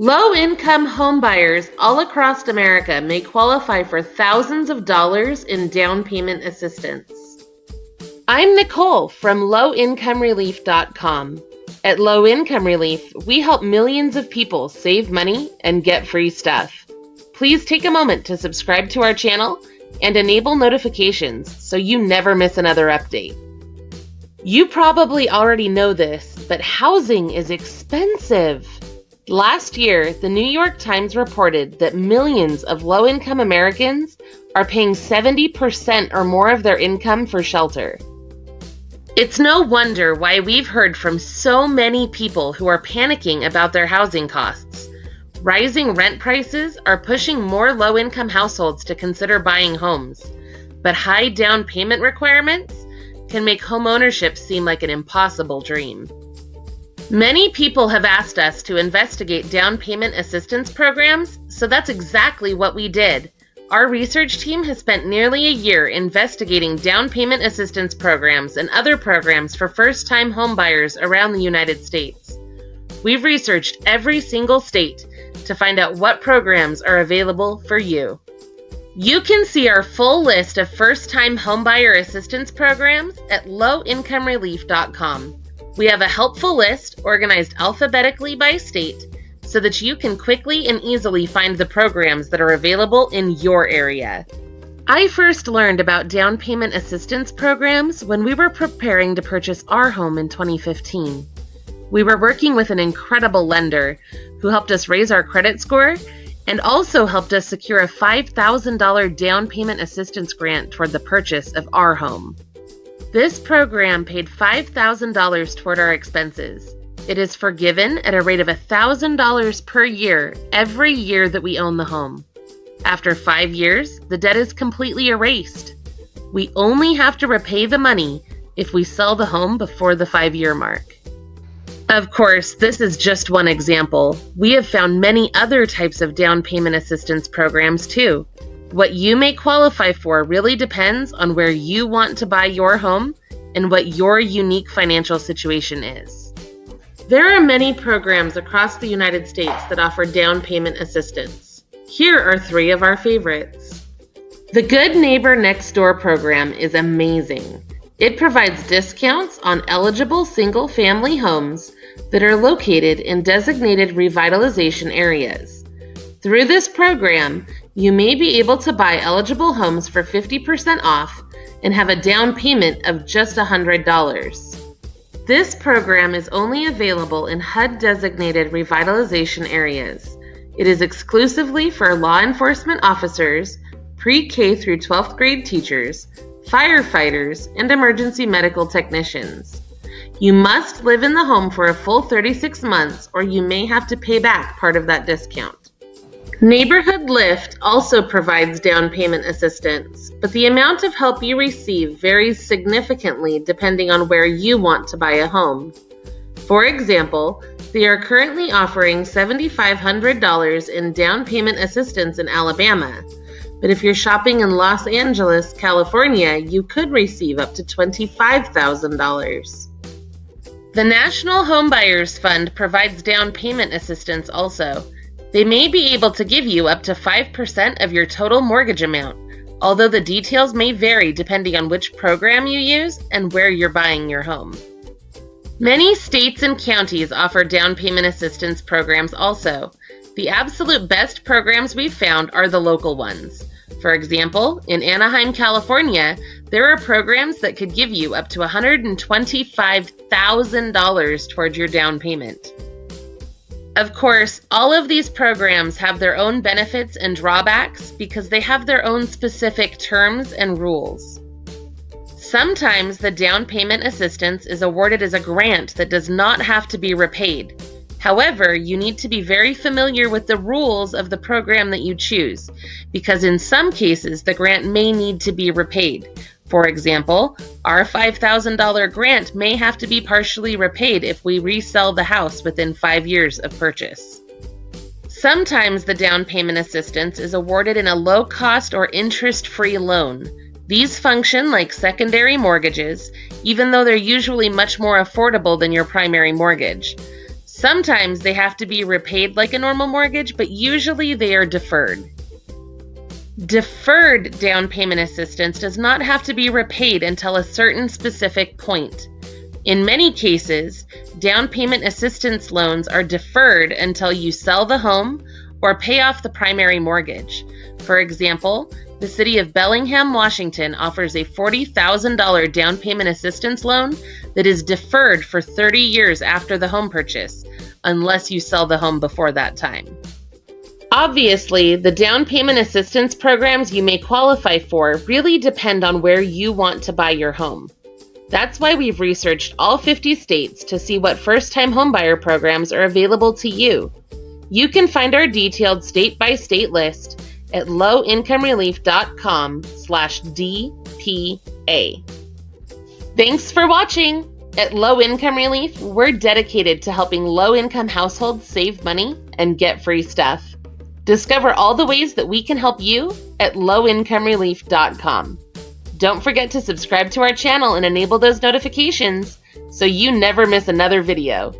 Low income homebuyers all across America may qualify for thousands of dollars in down payment assistance. I'm Nicole from lowincomerelief.com. At Low Income Relief, we help millions of people save money and get free stuff. Please take a moment to subscribe to our channel and enable notifications so you never miss another update. You probably already know this, but housing is expensive. Last year, the New York Times reported that millions of low income Americans are paying 70% or more of their income for shelter. It's no wonder why we've heard from so many people who are panicking about their housing costs. Rising rent prices are pushing more low income households to consider buying homes, but high down payment requirements can make homeownership seem like an impossible dream. Many people have asked us to investigate down payment assistance programs, so that's exactly what we did. Our research team has spent nearly a year investigating down payment assistance programs and other programs for first time homebuyers around the United States. We've researched every single state to find out what programs are available for you. You can see our full list of first time homebuyer assistance programs at lowincomerelief.com. We have a helpful list organized alphabetically by state so that you can quickly and easily find the programs that are available in your area. I first learned about down payment assistance programs when we were preparing to purchase our home in 2015. We were working with an incredible lender who helped us raise our credit score and also helped us secure a $5,000 down payment assistance grant toward the purchase of our home. This program paid $5,000 toward our expenses. It is forgiven at a rate of $1,000 per year every year that we own the home. After five years, the debt is completely erased. We only have to repay the money if we sell the home before the five year mark. Of course, this is just one example. We have found many other types of down payment assistance programs too. What you may qualify for really depends on where you want to buy your home and what your unique financial situation is. There are many programs across the United States that offer down payment assistance. Here are three of our favorites. The Good Neighbor Next Door program is amazing. It provides discounts on eligible single family homes that are located in designated revitalization areas. Through this program, you may be able to buy eligible homes for 50% off and have a down payment of just $100. This program is only available in HUD designated revitalization areas. It is exclusively for law enforcement officers, pre K through 12th grade teachers, firefighters, and emergency medical technicians. You must live in the home for a full 36 months or you may have to pay back part of that discount. Neighborhood Lift also provides down payment assistance, but the amount of help you receive varies significantly depending on where you want to buy a home. For example, they are currently offering $7,500 in down payment assistance in Alabama, but if you're shopping in Los Angeles, California, you could receive up to $25,000. The National Homebuyers Fund provides down payment assistance also. They may be able to give you up to 5% of your total mortgage amount, although the details may vary depending on which program you use and where you're buying your home. Many states and counties offer down payment assistance programs also. The absolute best programs we've found are the local ones. For example, in Anaheim, California, there are programs that could give you up to $125,000 towards your down payment. Of course, all of these programs have their own benefits and drawbacks because they have their own specific terms and rules. Sometimes the down payment assistance is awarded as a grant that does not have to be repaid. However, you need to be very familiar with the rules of the program that you choose, because in some cases the grant may need to be repaid, for example, our $5,000 grant may have to be partially repaid if we resell the house within five years of purchase. Sometimes the down payment assistance is awarded in a low cost or interest free loan. These function like secondary mortgages, even though they're usually much more affordable than your primary mortgage. Sometimes they have to be repaid like a normal mortgage, but usually they are deferred. Deferred down payment assistance does not have to be repaid until a certain specific point. In many cases, down payment assistance loans are deferred until you sell the home or pay off the primary mortgage. For example, the City of Bellingham, Washington offers a $40,000 down payment assistance loan that is deferred for 30 years after the home purchase, unless you sell the home before that time. Obviously, the down payment assistance programs you may qualify for really depend on where you want to buy your home. That's why we've researched all 50 states to see what first-time homebuyer programs are available to you. You can find our detailed state-by-state list at lowincomerelief.com slash DPA. Thanks for watching! At Low Income Relief, we're dedicated to helping low-income households save money and get free stuff. Discover all the ways that we can help you at lowincomerelief.com. Don't forget to subscribe to our channel and enable those notifications so you never miss another video.